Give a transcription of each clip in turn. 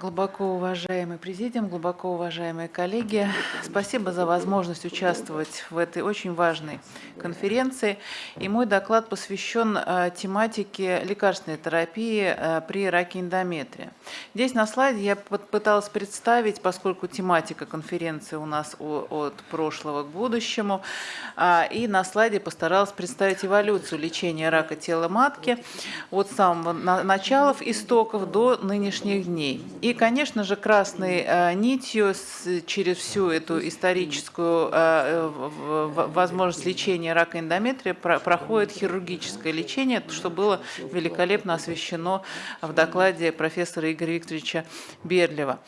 Глубоко уважаемый президиум, глубоко уважаемые коллеги, спасибо за возможность участвовать в этой очень важной конференции. И мой доклад посвящен э, тематике лекарственной терапии э, при раке эндометрия. Здесь на слайде я пыталась представить, поскольку тематика конференции у нас от прошлого к будущему, э, и на слайде постаралась представить эволюцию лечения рака тела матки от самого начала истоков до нынешних дней. И, конечно же, красной э, нитью через всю эту историческую э, возможность лечения рака эндометрия проходит хирургическое лечение, что было великолепно освещено в докладе профессора Игоря Викторовича Берлева.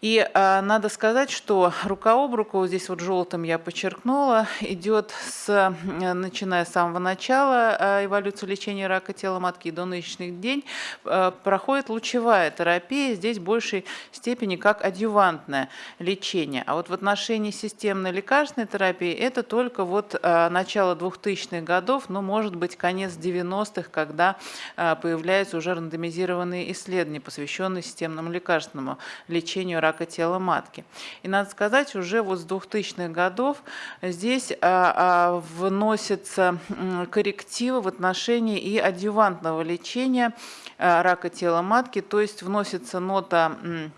И э, надо сказать, что рука об руку, здесь вот желтым я подчеркнула, идет с, начиная с самого начала эволюции лечения рака тела матки до нынешних дней, проходит лучевая терапия. Здесь большей степени как адъювантное лечение. А вот в отношении системной лекарственной терапии это только вот э, начало 2000-х годов, но может быть конец 90-х, когда э, появляются уже рандомизированные исследования, посвященные системному лекарственному лечению рака тела матки. И надо сказать, уже вот с 2000-х годов здесь э, вносятся коррективы в отношении и адъювантного лечения рака тела матки, то есть вносится нота 嗯。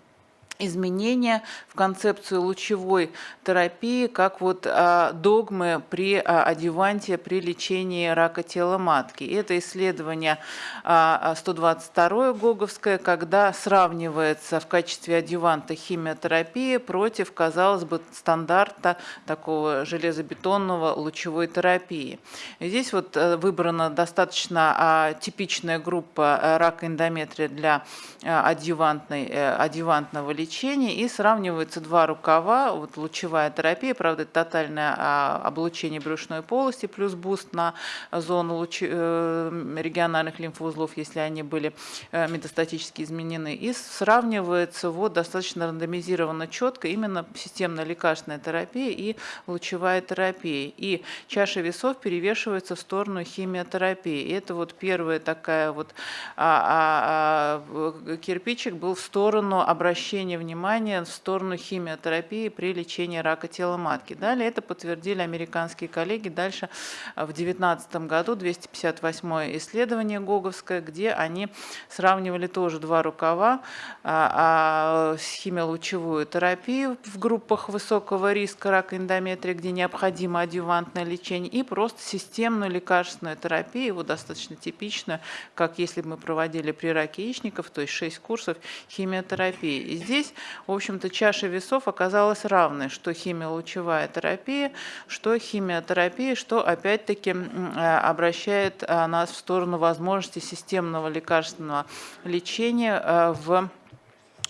Изменения в концепцию лучевой терапии, как вот а, догмы при а, адюванте при лечении рака тела матки. Это исследование а, 122 Гоговское, когда сравнивается в качестве адюванта химиотерапии против, казалось бы, стандарта такого железобетонного лучевой терапии. здесь вот э, выбрана достаточно а, типичная группа э, рака эндометрия для а, адювантной, адювантного лечения лечения и сравниваются два рукава, вот лучевая терапия, правда, это тотальное а, облучение брюшной полости плюс буст на зону луч... Э, региональных лимфоузлов, если они были э, метастатически изменены, и сравнивается вот достаточно рандомизированно четко именно системно-лекарственная терапия и лучевая терапия. И чаша весов перевешивается в сторону химиотерапии. И это вот первая такая вот а, а, а, кирпичик был в сторону обращения внимание в сторону химиотерапии при лечении рака тела матки. Далее это подтвердили американские коллеги. Дальше в 2019 году 258 исследование Гоговское, где они сравнивали тоже два рукава а, а, с химиолучевую терапию в группах высокого риска рака эндометрия, где необходимо адювантное лечение, и просто системную лекарственную терапию, его достаточно типичную, как если бы мы проводили при раке яичников, то есть 6 курсов химиотерапии. И здесь здесь, в общем-то, чаша весов оказалась равной, что химиолучевая терапия, что химиотерапия, что опять-таки э, обращает э, нас в сторону возможности системного лекарственного лечения э, в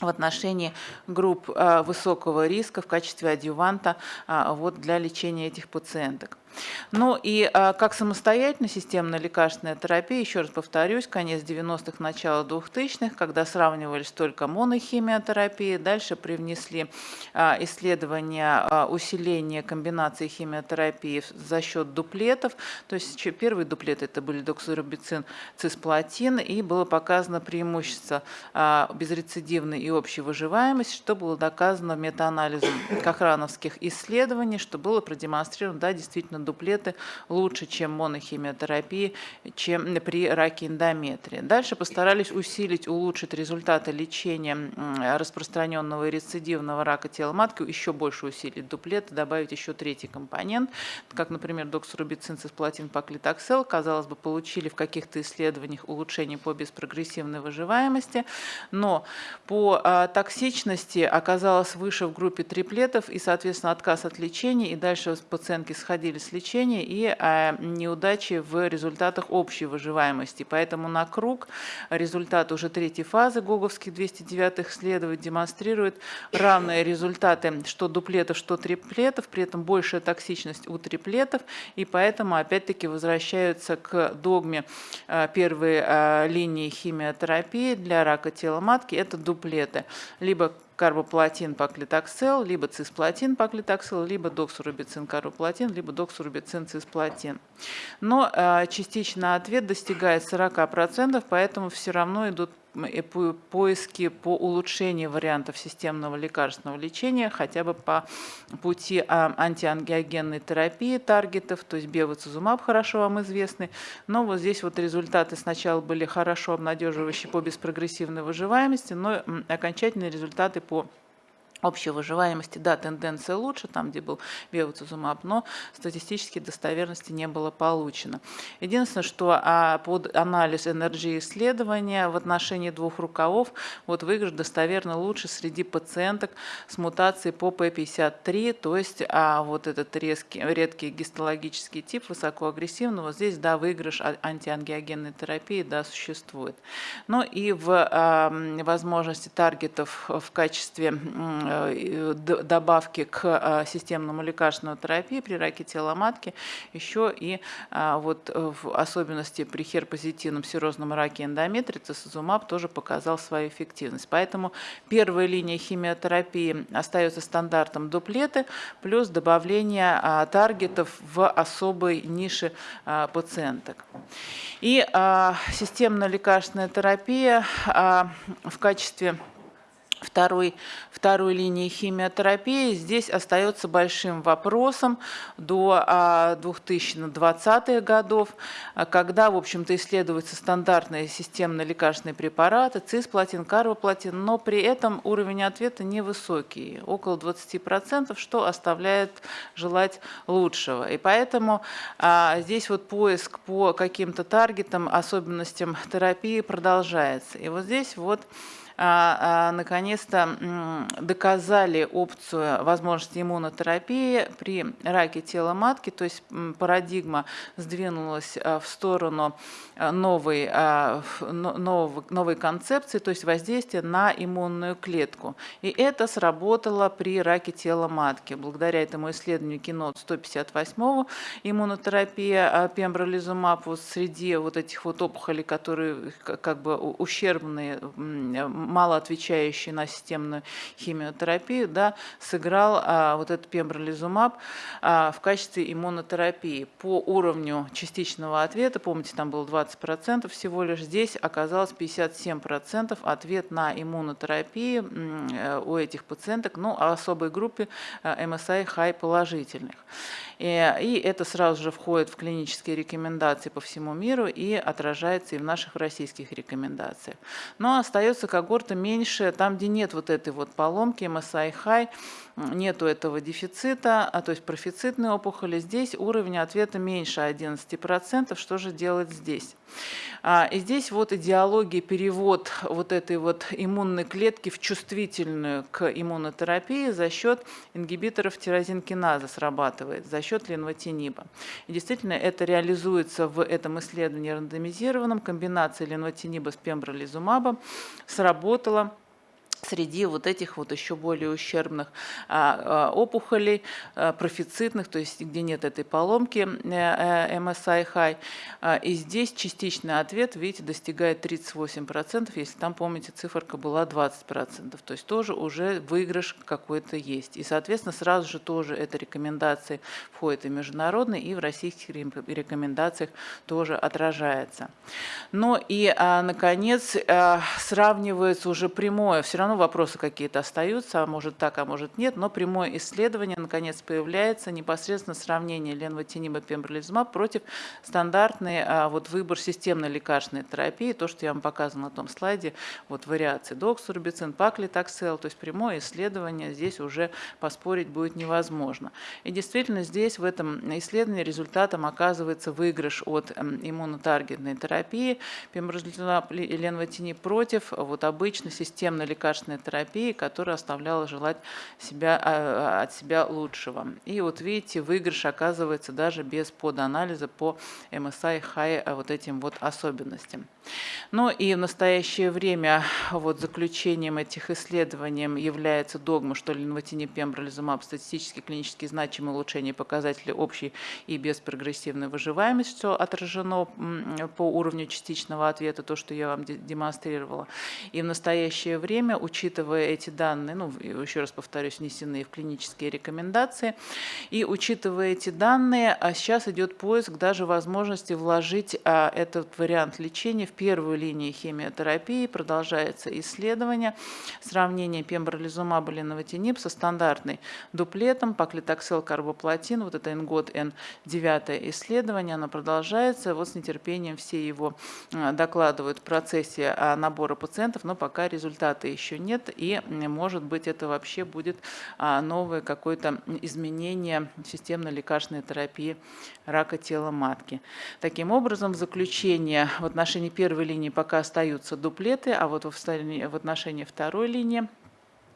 в отношении групп высокого риска в качестве адъюванта вот, для лечения этих пациенток. Ну и а, как самостоятельная системная лекарственная терапия, еще раз повторюсь, конец 90-х, начало 2000-х, когда сравнивались только монохимиотерапии, дальше привнесли а, исследования а, усиления комбинации химиотерапии за счет дуплетов, то есть первые дуплеты это были доксорубицин, цисплатин, и было показано преимущество безрецидивной и общей выживаемости, что было доказано метаанализом кохрановских исследований, что было продемонстрировано, да, действительно дуплеты лучше, чем монохимиотерапия, чем при раке эндометрия. Дальше постарались усилить, улучшить результаты лечения распространенного и рецидивного рака тела матки, еще больше усилить дуплеты, добавить еще третий компонент, как, например, доксорубицин, цисплатин, паклитоксел, казалось бы, получили в каких-то исследованиях улучшение по беспрогрессивной выживаемости, но по а, токсичности оказалось выше в группе триплетов и, соответственно, отказ от лечения, и дальше пациентки сходили с лечения и а, неудачи в результатах общей выживаемости. Поэтому на круг результат уже третьей фазы гоговских 209 исследований демонстрирует равные результаты что дуплетов, что триплетов, при этом большая токсичность у триплетов, и поэтому опять-таки возвращаются к догме а, первой а, линии химиотерапии для рака тела матки, это дуплеты. Либо карбоплатин паклитоксел, либо цисплатин паклитоксел, либо доксурубицин карбоплатин, либо доксурубицин цисплатин. Но э, частично ответ достигает 40%, поэтому все равно идут поиски по улучшению вариантов системного лекарственного лечения, хотя бы по пути а, антиангиогенной терапии таргетов, то есть бевацизумаб хорошо вам известный, но вот здесь вот результаты сначала были хорошо обнадеживающие по беспрогрессивной выживаемости, но окончательные результаты по общей выживаемости, да, тенденция лучше, там, где был бевацизумаб, но статистически достоверности не было получено. Единственное, что а, под анализ энергии исследования в отношении двух рукавов вот выигрыш достоверно лучше среди пациенток с мутацией по P53, то есть а, вот этот резкий, редкий гистологический тип высокоагрессивного, здесь, да, выигрыш антиангиогенной терапии, да, существует. Ну и в а, возможности таргетов в качестве добавки к а, системному лекарственному терапии при раке тела матки, еще и вот в особенности при херпозитивном серозном раке эндометрия цисозумаб тоже показал свою эффективность. Поэтому первая линия химиотерапии остается стандартом дуплеты плюс добавление таргетов в особой нише пациенток. И системная лекарственная терапия в качестве второй, второй линии химиотерапии здесь остается большим вопросом до 2020-х а, годов, а, когда, в общем-то, исследуются стандартные системные лекарственные препараты, цисплатин, карбоплатин, но при этом уровень ответа невысокий, около 20%, что оставляет желать лучшего. И поэтому а, здесь вот поиск по каким-то таргетам, особенностям терапии продолжается. И вот здесь вот наконец-то доказали опцию возможности иммунотерапии при раке тела матки, то есть парадигма сдвинулась а, в сторону новой, новой, новой концепции, то есть воздействия на иммунную клетку. И это сработало при раке тела матки. Благодаря этому исследованию кино 158 иммунотерапия пембролизумаб вот среди вот этих вот опухолей, которые как бы ущербные мало отвечающий на системную химиотерапию, да, сыграл а, вот этот пембролизумаб а, в качестве иммунотерапии. По уровню частичного ответа, помните, там было 20% всего лишь, здесь оказалось 57% ответ на иммунотерапию э, у этих пациенток, ну, а особой группе MSI-high положительных. И, и это сразу же входит в клинические рекомендации по всему миру и отражается и в наших российских рекомендациях. Но остается когорта меньше, там, где нет вот этой вот поломки, MSI-high, нету этого дефицита, а то есть профицитные опухоли, здесь уровень ответа меньше 11%. Что же делать здесь? А, и здесь вот идеология, перевод вот этой вот иммунной клетки в чувствительную к иммунотерапии за счет ингибиторов тирозинкиназа срабатывает, за счет ленвотиниба. И действительно это реализуется в этом исследовании рандомизированном, комбинация ленвотиниба с пембролизумабом сработала среди вот этих вот еще более ущербных а, а, опухолей, а, профицитных, то есть где нет этой поломки MSI-high. И здесь частичный ответ, видите, достигает 38%, если там, помните, циферка была 20%. То есть тоже уже выигрыш какой-то есть. И, соответственно, сразу же тоже эта рекомендация входит и международные, и в российских рекомендациях тоже отражается. Но и, наконец, сравнивается уже прямое, все равно вопросы какие-то остаются, а может так, а может нет, но прямое исследование наконец появляется, непосредственно сравнение ленвотиниба пембролизумаб против стандартной а, вот, выбор системной лекарственной терапии, то, что я вам показывала на том слайде, вот вариации доксурбицин, паклитоксел, то есть прямое исследование здесь уже поспорить будет невозможно. И действительно здесь в этом исследовании результатом оказывается выигрыш от иммунотаргетной терапии, пембролизумаб и ленвотиниб против вот обычно системной лекарственной лекарственной терапии, которая оставляла желать себя, а, от себя лучшего. И вот видите, выигрыш оказывается даже без поданализа по MSI high а, вот этим вот особенностям. Ну и в настоящее время вот заключением этих исследований является догма, что ленвотиниб пембролизумаб статистически клинически значимое улучшение показателей общей и беспрогрессивной выживаемости, что отражено по уровню частичного ответа, то, что я вам демонстрировала. И в настоящее время ученые учитывая эти данные, ну, еще раз повторюсь, внесенные в клинические рекомендации, и учитывая эти данные, а сейчас идет поиск даже возможности вложить а, этот вариант лечения в первую линию химиотерапии. Продолжается исследование, сравнение пембролизумаба или со стандартной дуплетом, паклитоксел, карбоплатин, вот это НГОД Н9 исследование, оно продолжается. Вот с нетерпением все его а, докладывают в процессе а, набора пациентов, но пока результата еще нет, и, может быть, это вообще будет а, новое какое-то изменение системной лекарственной терапии рака тела матки. Таким образом, в заключение в отношении первой линии пока остаются дуплеты, а вот в отношении второй линии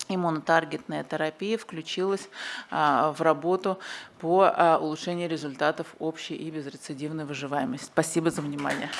иммунотаргетная терапия включилась в работу по улучшению результатов общей и безрецидивной выживаемости. Спасибо за внимание.